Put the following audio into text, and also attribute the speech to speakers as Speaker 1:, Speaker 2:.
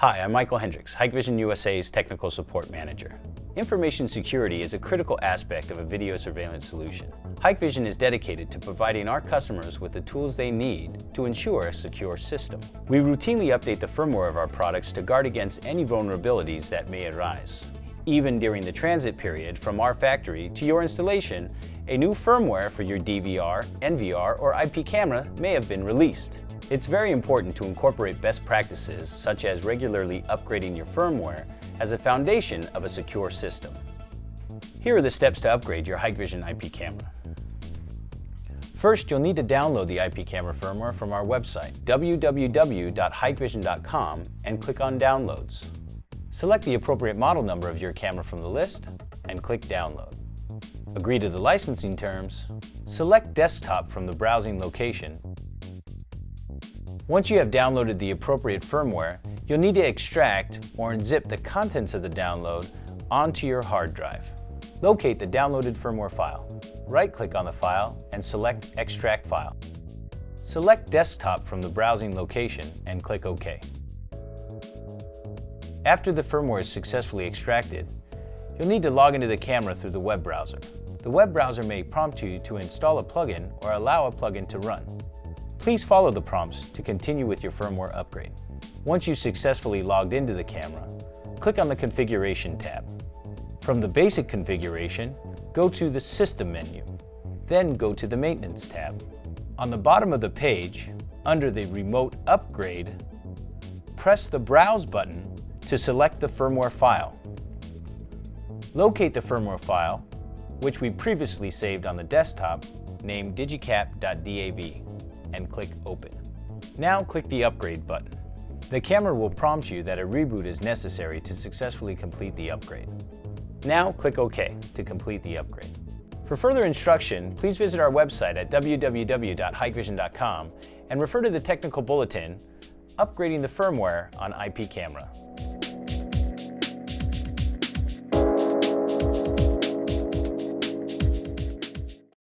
Speaker 1: Hi, I'm Michael Hendricks, Hikvision USA's Technical Support Manager. Information security is a critical aspect of a video surveillance solution. Hikvision is dedicated to providing our customers with the tools they need to ensure a secure system. We routinely update the firmware of our products to guard against any vulnerabilities that may arise. Even during the transit period from our factory to your installation, a new firmware for your DVR, NVR, or IP camera may have been released. It's very important to incorporate best practices such as regularly upgrading your firmware as a foundation of a secure system. Here are the steps to upgrade your Hikvision IP camera. First, you'll need to download the IP camera firmware from our website, www.hikvision.com, and click on Downloads. Select the appropriate model number of your camera from the list and click Download. Agree to the licensing terms. Select Desktop from the browsing location once you have downloaded the appropriate firmware, you'll need to extract or unzip the contents of the download onto your hard drive. Locate the downloaded firmware file. Right-click on the file and select Extract File. Select Desktop from the browsing location and click OK. After the firmware is successfully extracted, you'll need to log into the camera through the web browser. The web browser may prompt you to install a plugin or allow a plugin to run. Please follow the prompts to continue with your firmware upgrade. Once you've successfully logged into the camera, click on the Configuration tab. From the Basic Configuration, go to the System menu. Then go to the Maintenance tab. On the bottom of the page, under the Remote Upgrade, press the Browse button to select the firmware file. Locate the firmware file, which we previously saved on the desktop, named digicap.dav and click Open. Now click the Upgrade button. The camera will prompt you that a reboot is necessary to successfully complete the upgrade. Now click OK to complete the upgrade. For further instruction, please visit our website at www.hikvision.com and refer to the technical bulletin, Upgrading the Firmware on IP Camera.